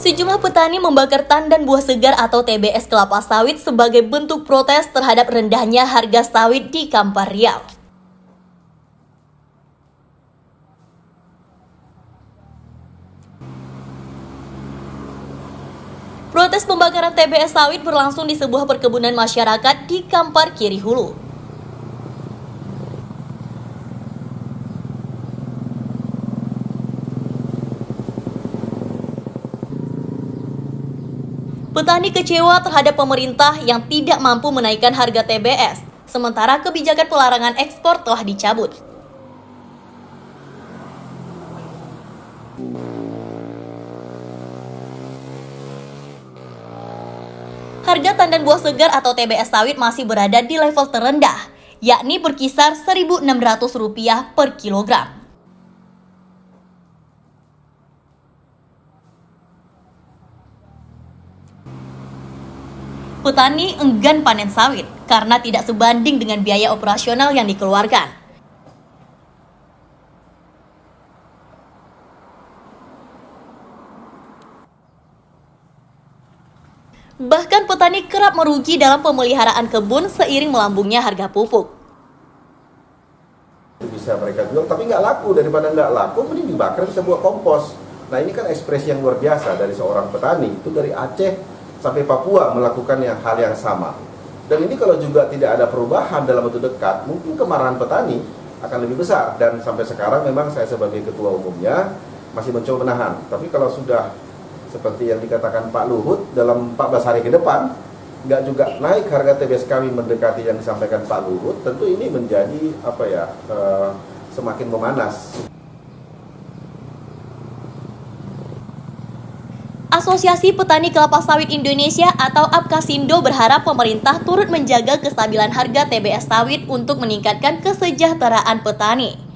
Sejumlah petani membakar tandan buah segar atau TBS kelapa sawit sebagai bentuk protes terhadap rendahnya harga sawit di Kampar Riau. Protes pembakaran TBS sawit berlangsung di sebuah perkebunan masyarakat di Kampar Kiri Hulu. Petani kecewa terhadap pemerintah yang tidak mampu menaikkan harga TBS, sementara kebijakan pelarangan ekspor telah dicabut. Harga tandan buah segar atau TBS sawit masih berada di level terendah, yakni berkisar Rp1.600 per kilogram. Petani enggan panen sawit karena tidak sebanding dengan biaya operasional yang dikeluarkan. Bahkan petani kerap merugi dalam pemeliharaan kebun seiring melambungnya harga pupuk. Bisa mereka jual, tapi nggak laku. Daripada nggak laku, mending dibakar bisa buat kompos. Nah ini kan ekspresi yang luar biasa dari seorang petani. Itu dari Aceh sampai Papua melakukan yang hal yang sama. Dan ini kalau juga tidak ada perubahan dalam waktu dekat, mungkin kemarahan petani akan lebih besar. Dan sampai sekarang memang saya sebagai ketua umumnya masih mencoba menahan. Tapi kalau sudah seperti yang dikatakan Pak Luhut dalam 14 hari ke depan, nggak juga naik harga TBS kami mendekati yang disampaikan Pak Luhut, tentu ini menjadi apa ya uh, semakin memanas. Asosiasi Petani Kelapa Sawit Indonesia atau APKasindo berharap pemerintah turut menjaga kestabilan harga TBS sawit untuk meningkatkan kesejahteraan petani.